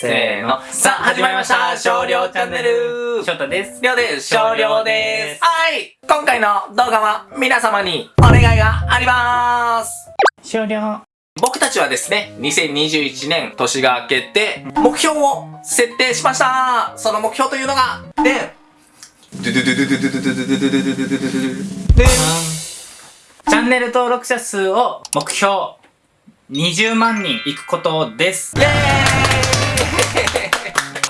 せーの。さあ、始まりました少量チャンネル翔太です。りょうです少量ですはい今回の動画は皆様にお願いがあります少量。僕たちはですね、2021年年が明けて、目標を設定しましたその目標というのが、ででんチャンネル登録者数を目標20万人いくことです。イェーイ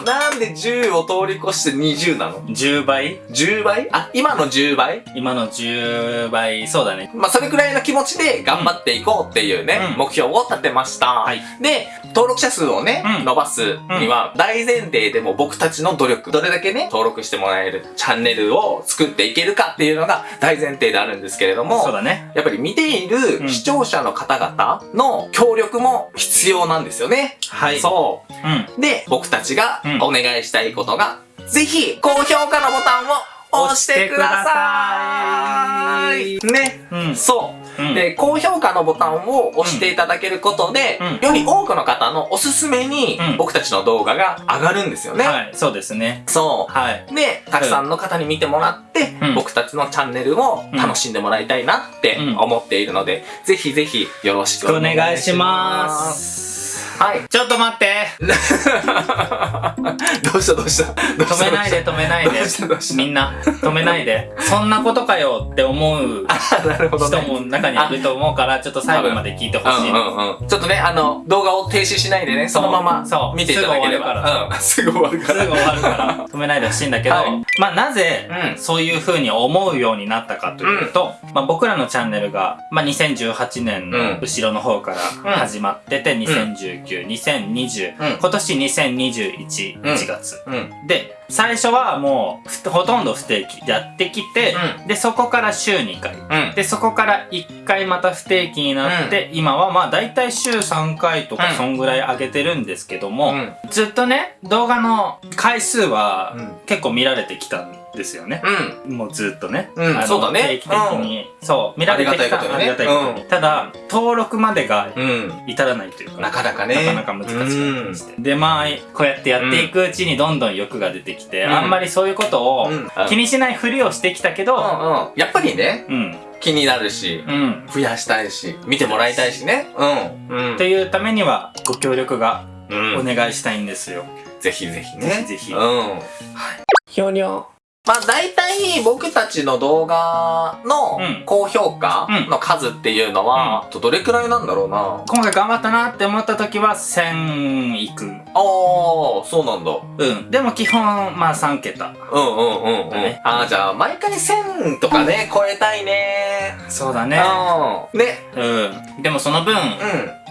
なんで10を通り越して20なの？10倍 ?10 倍？あ、今の10倍？今の10倍、そうだね。まあ、それくらいの気持ちで頑張っていこうっていうね、うん目標を立てました。はいで、登録者数をね、うん伸ばすには、大前提でも僕たちの努力、どれだけね、登録してもらえるチャンネルを作っていけるかっていうのが大前提であるんですけれども、そうだね。やっぱり見ている視聴者の方々の協力も必要なんですよね。はい。そう。うん。で、僕たちがうんお願いしたいことが、ぜひ、高評価のボタンを押してください。ね。うん。そう。うん。で、高評価のボタンを押していただけることで、うんより多くの方のおすすめにうん僕たちの動画が上がるんですよね。はい、そうですね。そはい。う。で、たくさんの方に見てもらって、うん僕たちのチャンネルを楽しんでもらいたいなってうん思っているので、ぜひぜひよろしくおお願いします。願いします。はい。ちょっと待って。どうしたどうした？どうした？止めないで止めないで。みんな止めないで。そんなことかよって思う。人も中にいると思うからちょっと最後まで聞いてほしい。うんうんうん。ちょっとね、あの、動画を停止しないでね、そのまま見ていただければ。すぐ終わるから。うん、すぐ終わるから。から。止めないでほしいんだけど、はい。まあなぜうん。そういう風に思うようになったかというと、まあ僕らのチャンネルが、まあ2018年の後ろの方から始まってて、2019、2020、うん今年2021、うん1月。うん。で、最初はもうふほとんど不定期でやってきて、で、そこから週2回。うん。で、そこから1回また不定期になって、今はまあ大体週3回とかうんそんぐらい上げてるんですけども、うん。ずっとね、動画の回数はうん結構見られてきたんですよね。うん。もうずっとね。うんそうだね定期的に、そう、見られてきた。ありがたいことにねありがたいことにうんただ、登録までがうん。至らないというか、なかなかね。なかなか難しかったりして。で、まあ、こうやってやっていくうちにどんどん欲が出てきて、うんあんまりそういうことをうん気にしないふりをしてきたけど、うんうん。やっぱりね、うん、気になるし、うん。増やしたいし、見てもらいたいしね。うん。うんと。いうためには、ご協力がうんお願いしたいんですよ。ぜひぜひね。ぜひぜひうん。はい。ひょにょ。まあ大体僕たちの動画のうん高評価うんの数っていうのは、どれくらいなんだろうな。今回頑張ったなって思った時は1000いく。ああ、そうなんだ。うん。でも基本、まあ3桁。うんうんうんうん。だねああ、じゃあ毎回1000とかね、超えたいね。そうだね。うん。ね。うん。でもその分、う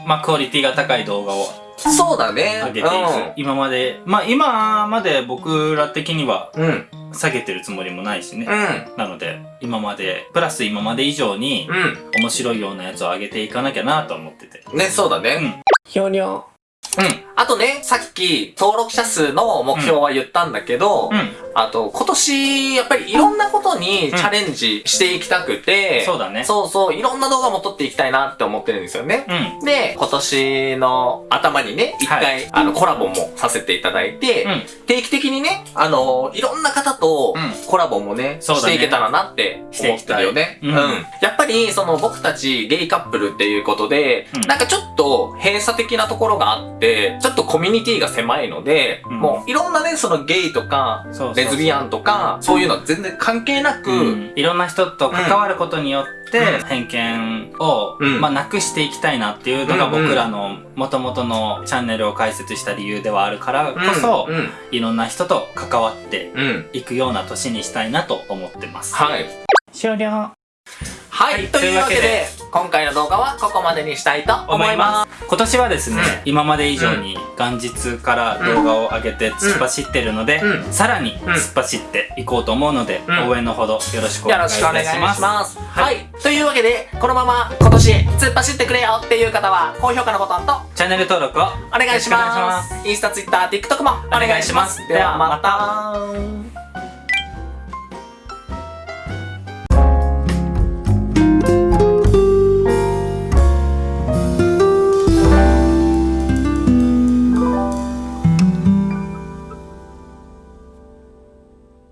まあクオリティが高い動画をん。そうだね。上げていく。今まで、まあ今まで僕ら的にはうん。うん。下げてるつもりもないしね。うん。なので、今まで、プラス今まで以上にう面白いようなやつを上げていかなきゃなと思ってて。ん。ね、そうだね。うん。ひょにょ。うん。あとね、さっき登録者数の目標は言ったんだけど、うん。あと今年やっぱりいろんなことにチャレンジしていきたくて、そうだね。そうそう、いろんな動画も撮っていきたいなって思ってるんですよね。うん。で、今年の頭にね、一回、はあの、コラボもさせていただいて、うん定期的にね、あのいろんな方とうんコラボもね、していけたらなって思ってるよね。うんやっぱり、その僕たちゲイカップルっていうことで、うんなんかちょっと閉鎖的なところがあって、ちょっとコミュニティが狭いので、うん。もういろんなね、そのゲイとか、そうそうそう。レズビアンとか、そういうのは全然関係なく、うん。いろんな人と関わることによって、うん。偏見を、うん。まあ、なくしていきたいなっていうのが僕らの元々のチャンネルを開設した理由ではあるからこそ、うん、いろんな人と関わって。いくような年にしたいなと思ってます。はい。終了。はい、はいというわけで今回の動画はここまでにしたいと思います。今年はですね、うん今まで以上に元日から動画を上げて突っ走ってるので、うんさらに突っ走っていこうと思うので、うん応援のほどよろしくおよ願いします。はいはい。というわけで、このまま今年突っ走ってくれよっていう方は、高評価のボタンとチャンネル登録をお願いしよろしま。ますインスタ、ツイッター、TikTok も。お願いしますではまた。